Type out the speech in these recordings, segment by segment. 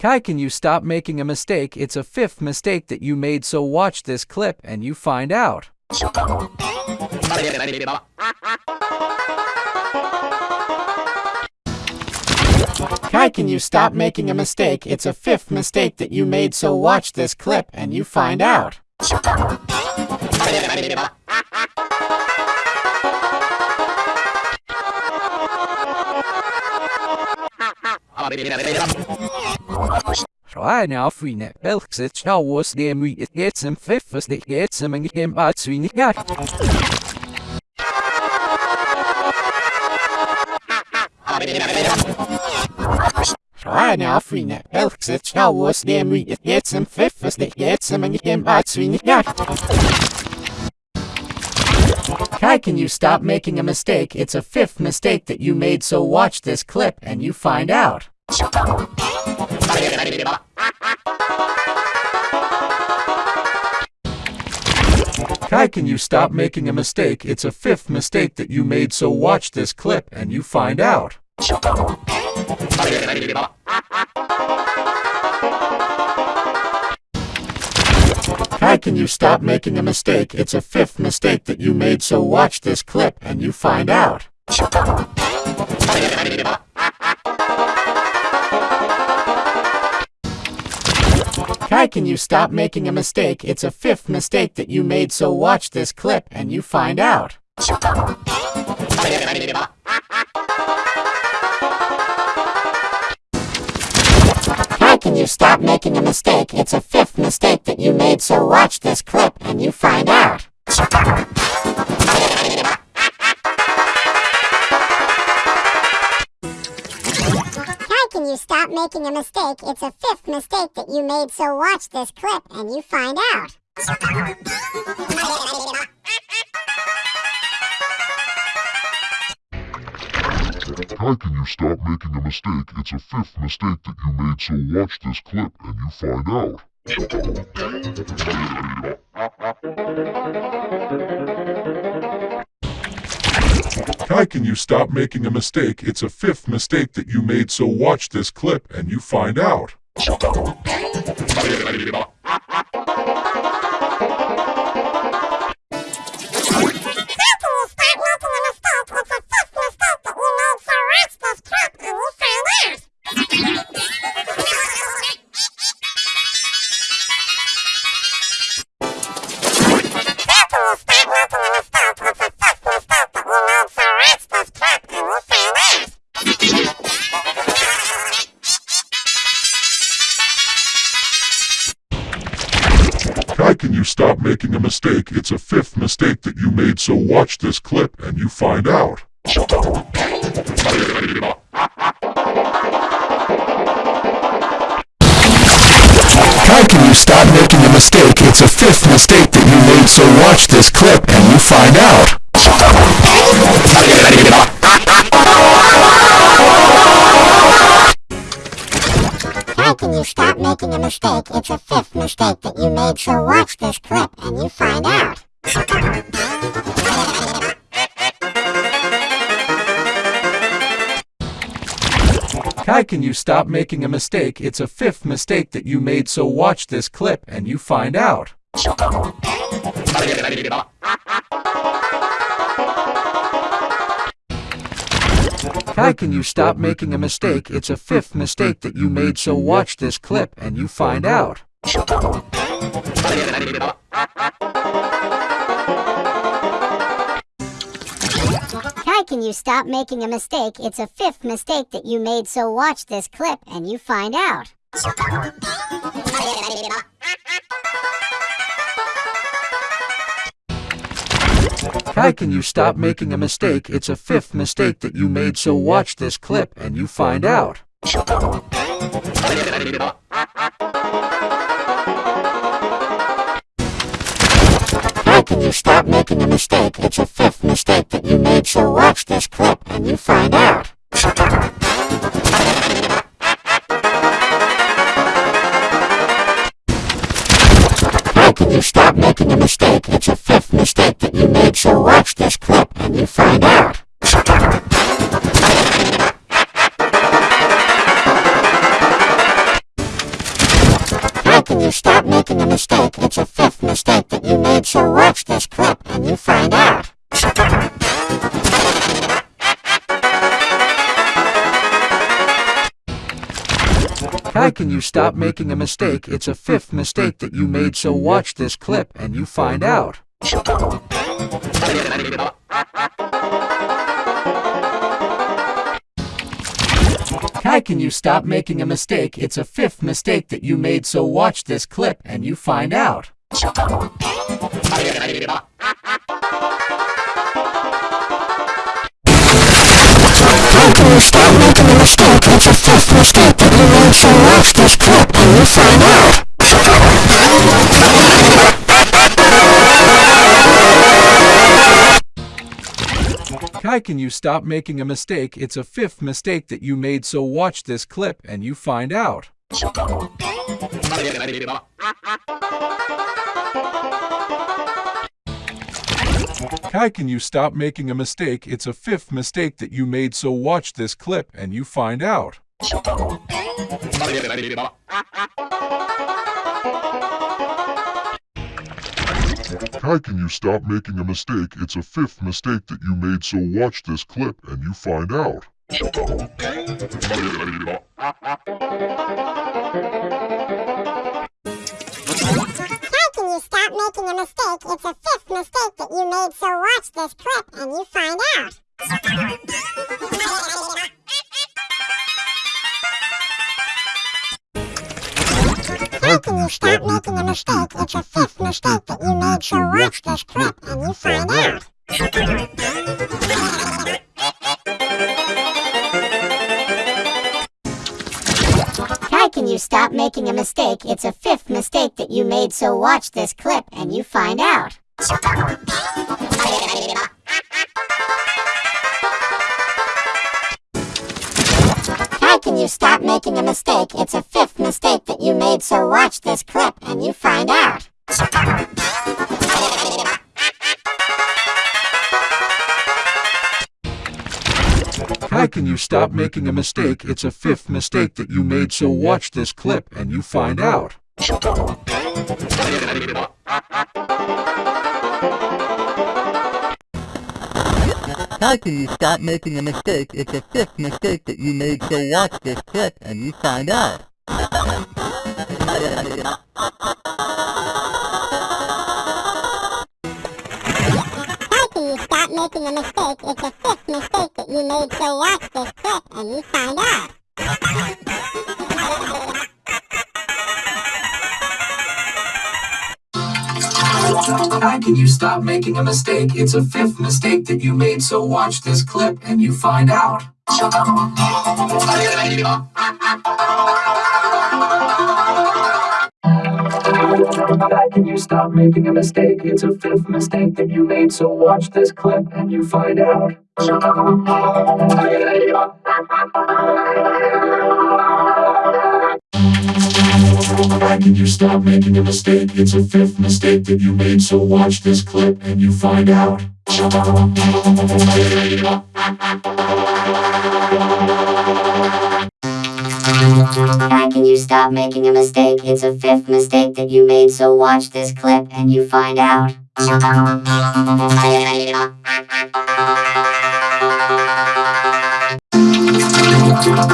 Kai, can you stop making a mistake? It's a fifth mistake that you made, so watch this clip and you find out. Kai, can you stop making a mistake? It's a fifth mistake that you made, so watch this clip and you find out. Right now, vrienden, welk zit jou was de moet het het zijn vijfers de het zijn en hem uit zijn ja. Right now, vrienden, welk zit jou was de moet het het zijn vijfers de het zijn en hem uit zijn ja. Kai, can you stop making a mistake? It's a fifth mistake that you made, so watch this clip and you find out. Kai, can you stop making a mistake? It's a fifth mistake that you made, so watch this clip and you find out. Kai, can you stop making a mistake? It's a fifth mistake that you made, so watch this clip and you find out. Kai, can you stop making a mistake? It's a fifth mistake that you made, so watch this clip and you find out. Kai, can you stop making a mistake? It's a fifth mistake that you made, so watch this clip and you find out. Making a mistake? It's a fifth mistake that you made, so watch this clip and you find out. Kai, can you stop making a mistake? It's a fifth mistake that you made, so watch this clip and you find out. Kai, can you stop making a mistake? It's a fifth mistake that you made, so watch this clip and you find out. Can you stop making a mistake? It's a fifth mistake that you made, so watch this clip and you find out. Kai, can you stop making a mistake? It's a fifth mistake that you made, so watch this clip and you find out. Mistake that you made, so watch this clip and you find out. Kai, can you stop making a mistake? It's a fifth mistake that you made, so watch this clip and you find out. Kai, can you stop making a mistake? It's a fifth mistake that you made, so watch this clip and you find out. Kai, can you stop making a mistake? It's a fifth mistake that you made, so watch this clip and you find out. Kai, can you stop making a mistake? It's a fifth mistake that you made, so watch this clip and you find out. you stop making a mistake. It's a fifth mistake that you made, so watch this clip and you find out. How can you stop making a mistake? It's a fifth mistake that you made, so watch this clip and you find out. Can you stop making a mistake? It's a fifth mistake that you made, so watch this clip and you find out. How can you stop making a mistake? It's a fifth mistake that you made, so watch this clip and you find out. How can you stop making a mistake? How can you stop making a mistake? It's a fifth mistake that you made, so watch this clip and you find out. How can you stop making a mistake? It's a fifth mistake that you made, so watch this clip and you find out. How can you stop making a mistake? It's a fifth mistake that you made, so watch this clip and you find out. How can you stop making a mistake? It's a fifth mistake that you made, so watch this clip and you find out. Can you stop making a mistake? It's a fifth mistake that you made, so watch this clip and you find out. How can you stop making a mistake? It's a fifth mistake that you made, so watch this clip and you find out. How can you stop making a mistake? It's a fifth mistake that you made, so watch this clip and you find out. How can you stop making a mistake? It's a fifth mistake that you made, so watch this clip and you find out. How can you stop making a mistake? It's a fifth mistake that you made, so watch this clip and you find out. How can you stop making a mistake? It's a fifth mistake that you made, so watch this clip and you find out. How can you stop making a mistake? It's a fifth mistake that you made, so watch this clip and you find out. How can you stop making a mistake? It's a fifth mistake that you made, so watch this clip and you find out. How can you stop making a mistake? It's a fifth mistake that you made, so watch this clip and you find out. How can you stop making a mistake? It's a fifth mistake that you made, so watch this clip and you find out.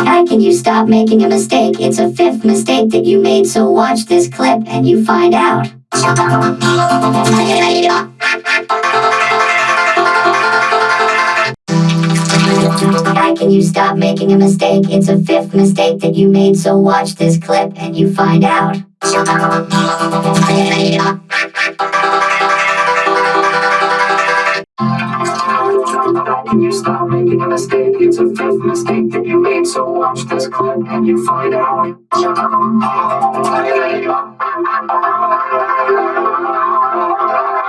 How can you stop making a mistake? It's a fifth mistake that you made, so watch this clip and you find out. Can you stop making a mistake? It's a fifth mistake that you made, so watch this clip and you find out. Can you stop making a mistake? It's a fifth mistake that you made, so watch this clip and you find out.